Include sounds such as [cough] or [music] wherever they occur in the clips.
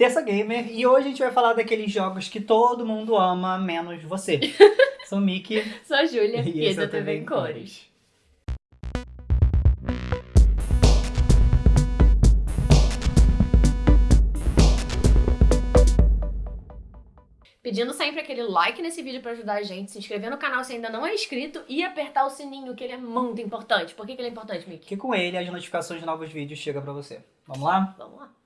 Terça Gamer e hoje a gente vai falar daqueles jogos que todo mundo ama, menos você. [laughs] Sou o Mickey. Sou a Júlia E e esse é o é o TV em Cores. Pedindo sempre aquele like nesse vídeo pra ajudar a gente, se inscrever no canal se ainda não é inscrito e apertar o sininho, que ele é muito importante. Por que, que ele é importante, Mickey? Que com ele as notificações de novos vídeos chegam pra você. Vamos lá? Vamos lá.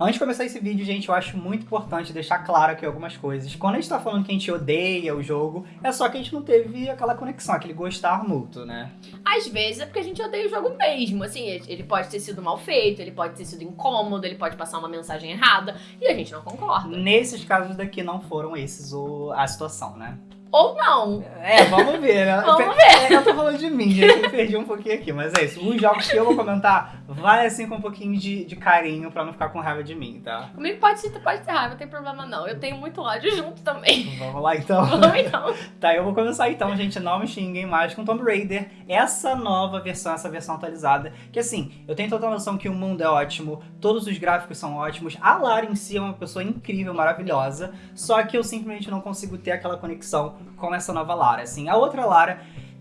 Antes de começar esse vídeo, gente, eu acho muito importante deixar claro aqui algumas coisas. Quando a gente tá falando que a gente odeia o jogo, é só que a gente não teve aquela conexão, aquele gostar mútuo, né? Às vezes é porque a gente odeia o jogo mesmo. Assim, ele pode ter sido mal feito, ele pode ter sido incômodo, ele pode passar uma mensagem errada e a gente não concorda. Nesses casos daqui não foram esses o, a situação, né? Ou não. É, vamos ver, né? [laughs] Vamos ver. Eu tô falando de mim, gente, eu perdi um pouquinho aqui, mas é isso. Os jogos que eu vou comentar, vai assim com um pouquinho de, de carinho pra não ficar com raiva de mim, tá? Comigo pode ser, pode ter raiva, não tem problema não. Eu tenho muito ódio junto também. Vamos lá então. [laughs] Vamos então. Tá, eu vou começar então, gente, não me xinguem mais com Tomb Raider, essa nova versão, essa versão atualizada, que assim, eu tenho total noção que o mundo é ótimo, todos os gráficos são ótimos, a Lara em si é uma pessoa incrível, maravilhosa, só que eu simplesmente não consigo ter aquela conexão com essa nova Lara, assim. A outra Lara,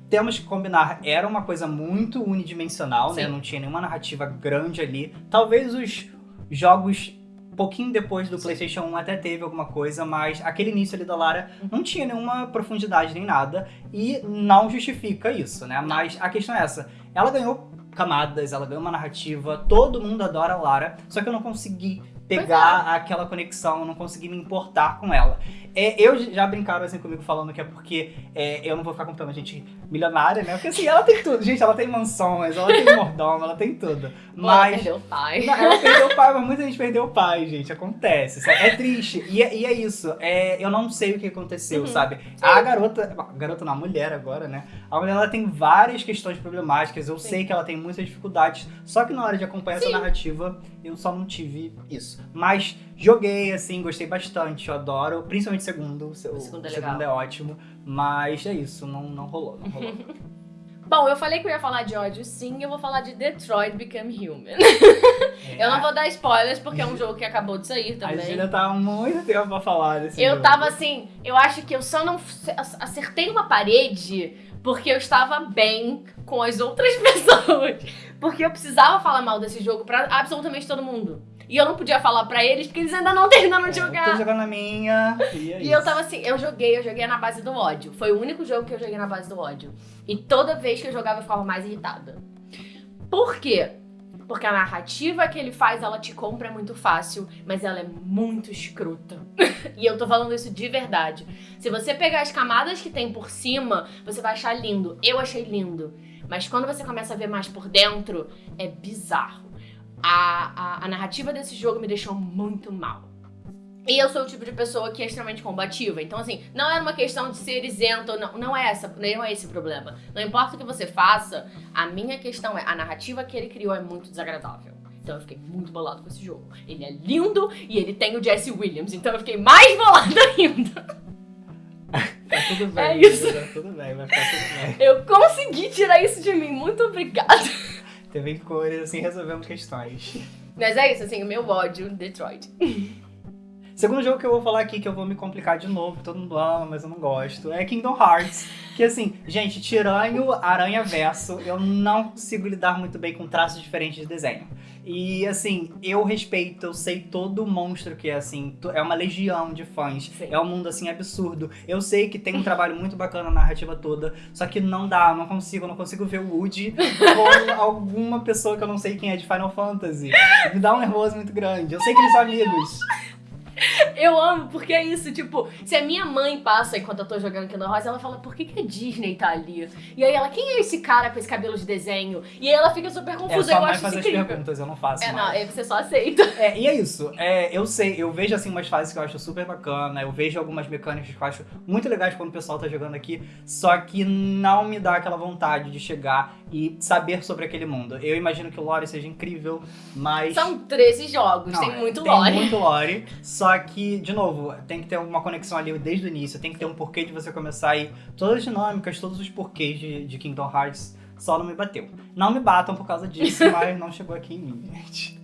temos que combinar, era uma coisa muito unidimensional, né, Sim. não tinha nenhuma narrativa grande ali, talvez os jogos pouquinho depois do PlayStation 1 até teve alguma coisa, mas aquele início ali da Lara não tinha nenhuma profundidade nem nada e não justifica isso, né? Mas a questão é essa: ela ganhou camadas, ela ganhou uma narrativa, todo mundo adora a Lara, só que eu não consegui pegar aquela conexão, não consegui me importar com ela. É, eu já brincaram assim comigo falando que é porque é, eu não vou ficar comprando gente milionária, né? Porque assim, ela tem tudo. Gente, ela tem mansões, ela tem mordomo, ela tem tudo. [laughs] Mas... Mas perdeu o pai. não, ela perdeu o pai, mas muita gente perdeu o pai, gente. Acontece. sabe? É triste. E, é- e é isso. É, eu não sei o que aconteceu, Uhum. sabe? A garota. A garota não, a mulher agora, né? A mulher ela tem várias questões problemáticas. Eu Sim. sei que ela tem muitas dificuldades. Só que na hora de acompanhar essa Sim. narrativa, eu só não tive isso. Mas joguei, assim, gostei bastante. Eu adoro. Principalmente o segundo. O, O segundo é o segundo é ótimo. Mas é isso. Não, não rolou, não rolou. [laughs] Bom, eu falei que eu ia falar de ódio sim, eu vou falar de Detroit Become Human. É, Eu não vou dar spoilers porque é um jogo que acabou de sair A também. Júlia tá há muito tempo pra falar desse Eu jogo. tava assim, eu acho que eu só não acertei uma parede porque eu estava bem com as outras [laughs] pessoas. Porque eu precisava falar mal desse jogo pra absolutamente todo mundo. E eu não podia falar pra eles porque eles ainda não terminaram de É, jogar. Tô jogando a minha. E, é E eu tava assim, eu joguei, eu joguei na base do ódio. Foi o único jogo que eu joguei na base do ódio. E toda vez que eu jogava eu ficava mais irritada. Por quê? Porque a narrativa que ele faz, ela te compra muito fácil, mas ela é muito escrota. [laughs] e eu tô falando isso de verdade. Se você pegar as camadas que tem por cima, você vai achar lindo. Eu achei lindo. Mas quando você começa a ver mais por dentro, é bizarro. A, a, a narrativa desse jogo me deixou muito mal. E eu sou o tipo de pessoa que é extremamente combativa. Então, assim, não é uma questão de ser isento, ou não, não é essa, não é esse o problema. Não importa o que você faça, a minha questão é, a narrativa que ele criou é muito desagradável. Então eu fiquei muito bolado com esse jogo. Ele é lindo e ele tem o Jesse Williams, então eu fiquei mais bolada [laughs] ainda. Tá tudo bem. É isso. Tá tudo bem, vai ficar tudo bem. Eu consegui tirar isso de mim, muito obrigada. TV em cores, assim, resolvemos questões. Mas é isso, assim, o meu ódio, Detroit. [laughs] Segundo jogo que eu vou falar aqui, que eu vou me complicar de novo, todo mundo ama, mas eu não gosto, é Kingdom Hearts. Que assim, gente, tirando Aranha Verso, eu não consigo lidar muito bem com traços diferentes de desenho. E assim, eu respeito, eu sei todo o monstro que é assim, é uma legião de fãs, Sim. é um mundo assim absurdo. Eu sei que tem um trabalho muito bacana na narrativa toda, só que não dá, eu não consigo, eu não consigo ver o Woody com [laughs] alguma pessoa que eu não sei quem é de Final Fantasy. Me dá um nervoso muito grande. Eu sei que eles são amigos. [laughs] Eu amo, porque é isso, tipo, se a minha mãe passa enquanto eu tô jogando Kingdom Hearts, ela fala, por que, que a Disney tá ali? E aí ela, quem é esse cara com esse cabelo de desenho? E aí ela fica super É confusa, só eu acho isso incrível. perguntas, eu não faço É, não, mais. aí você só aceita. É, e é isso. É, eu sei, eu vejo assim umas fases que eu acho super bacana, eu vejo algumas mecânicas que eu acho muito legais quando o pessoal tá jogando aqui, só que não me dá aquela vontade de chegar e saber sobre aquele mundo. Eu imagino que o lore seja incrível, mas... São 13 jogos, Não, tem é, muito tem lore. muito lore, só que, de novo, tem que ter uma conexão ali desde o início, tem que ter um porquê de você começar aí. Todas as dinâmicas, todos os porquês de, de Kingdom Hearts só não me bateu. Não me batam por causa disso, [laughs] mas não chegou aqui em mim, gente.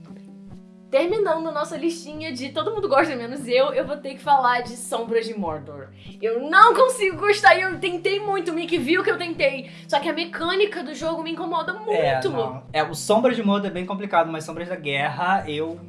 terminando nossa listinha de todo mundo gosta menos eu, eu vou ter que falar de Sombras de Mordor. Eu não consigo gostar e eu tentei muito, o Mick viu que eu tentei. Só que a mecânica do jogo me incomoda muito. É, não. é, o Sombras de Mordor é bem complicado, mas Sombras da Guerra eu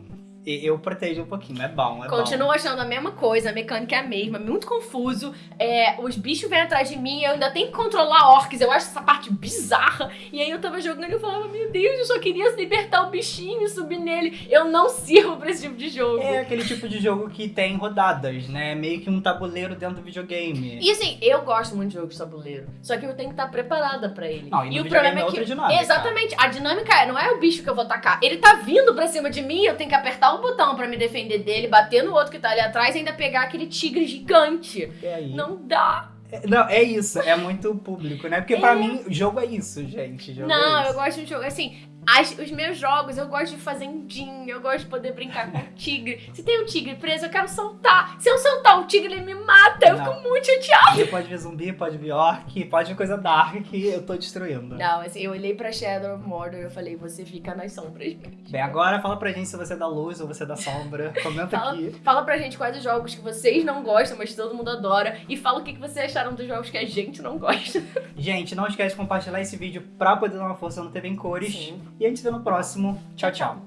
eu protejo um pouquinho, é bom, é Continuo bom. achando a mesma coisa, a mecânica é a mesma, muito confuso. É, os bichos vêm atrás de mim, eu ainda tenho que controlar orcs, eu acho essa parte bizarra. E aí eu tava jogando e eu falava, meu Deus, eu só queria libertar o bichinho e subir nele. Eu não sirvo pra esse tipo de jogo. É aquele tipo de jogo que tem rodadas, né? Meio que um tabuleiro dentro do videogame. E assim, eu gosto muito de jogos de tabuleiro, só que eu tenho que estar preparada pra ele. Não, e, e o problema é, é que. Dinâmica. Exatamente, a dinâmica é, não é o bicho que eu vou atacar. Ele tá vindo pra cima de mim, eu tenho que apertar um botão para me defender dele, bater no outro que tá ali atrás e ainda pegar aquele tigre gigante. É aí. Não dá. É, não, é isso, é muito público, né? Porque é. pra mim, o jogo é isso, gente. não, é eu gosto de jogo. Assim, as, os meus jogos, eu gosto de fazendinha, eu gosto de poder brincar com o tigre. Se tem um tigre preso, eu quero soltar. Se eu soltar o tigre, ele me mata. Eu Não. fico muito chateada. Pode vir zumbi, pode vir orc, pode vir coisa dark que eu tô destruindo. Não, assim, eu olhei pra Shadow of Mordor e eu falei, você fica nas sombras. Bem, agora fala pra gente se você é da luz ou você é da sombra. [laughs] Comenta fala, aqui. Fala pra gente quais os jogos que vocês não gostam, mas todo mundo adora. E fala o que vocês acharam dos jogos que a gente não gosta. [laughs] Gente, não esquece de compartilhar esse vídeo pra poder dar uma força no TV em cores. Sim. E a gente se vê no próximo. Tchau, tchau.